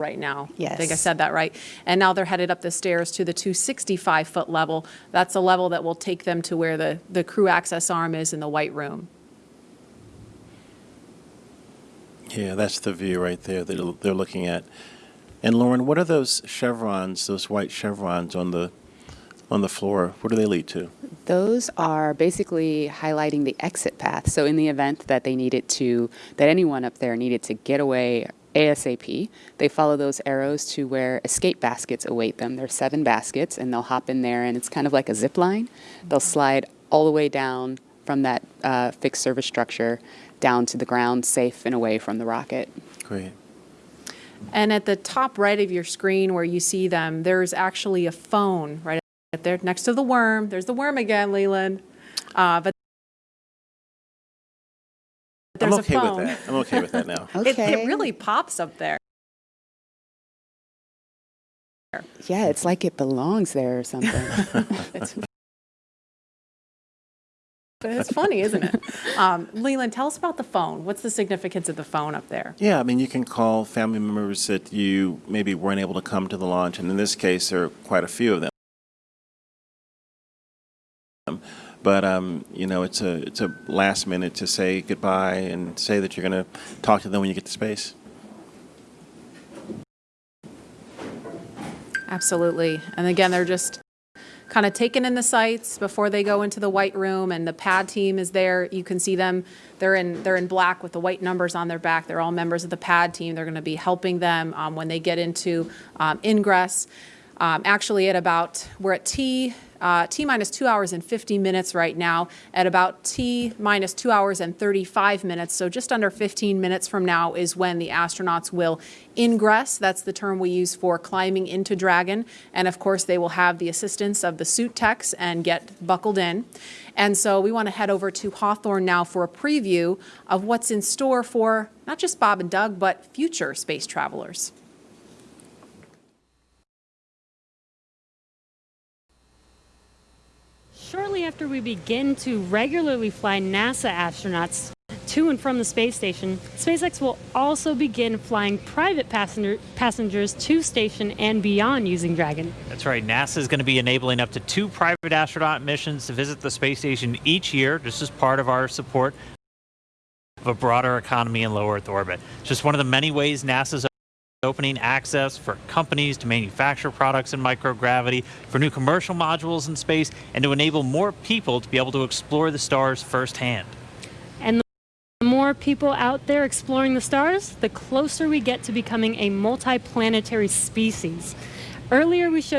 right now. Yes. I think I said that right. And now they're headed up the stairs to the 265-foot level. That's a level that will take them to where the, the crew access arm is in the white room. Yeah, that's the view right there that they're looking at. And Lauren, what are those chevrons, those white chevrons on the on the floor? What do they lead to? Those are basically highlighting the exit path. So in the event that they needed to, that anyone up there needed to get away ASAP, they follow those arrows to where escape baskets await them. There are seven baskets, and they'll hop in there, and it's kind of like a zip line. They'll slide all the way down from that uh, fixed service structure down to the ground, safe and away from the rocket. Great. And at the top right of your screen where you see them, there's actually a phone right there next to the worm. There's the worm again, Leland. Uh, But there's I'm a okay phone. with that. I'm okay with that now. It, it really pops up there. Yeah, it's like it belongs there or something. It's- It's funny, isn't it? Um, Leland, tell us about the phone. What's the significance of the phone up there? Yeah, I mean, you can call family members that you maybe weren't able to come to the launch, and in this case, there are quite a few of them. But um, you know, it's a it's a last minute to say goodbye and say that you're going to talk to them when you get to space. Absolutely. And again, they're just kind of taking in the sights before they go into the white room and the pad team is there. You can see them. They're in they're in black with the white numbers on their back. They're all members of the pad team. They're going to be helping them um, when they get into um, ingress. Um, actually, at about we're at T uh, T minus two hours and 50 minutes right now. At about T minus two hours and 35 minutes, so just under 15 minutes from now is when the astronauts will ingress. That's the term we use for climbing into Dragon. And of course, they will have the assistance of the suit techs and get buckled in. And so we want to head over to Hawthorne now for a preview of what's in store for not just Bob and Doug, but future space travelers. Shortly after we begin to regularly fly NASA astronauts to and from the space station, SpaceX will also begin flying private passenger, passengers to station and beyond using Dragon. That's right. NASA is going to be enabling up to two private astronaut missions to visit the space station each year, just as part of our support of a broader economy in low Earth orbit. It's just one of the many ways NASA's opening access for companies to manufacture products in microgravity, for new commercial modules in space, and to enable more people to be able to explore the stars firsthand. And the more people out there exploring the stars, the closer we get to becoming a multiplanetary species. Earlier, we showed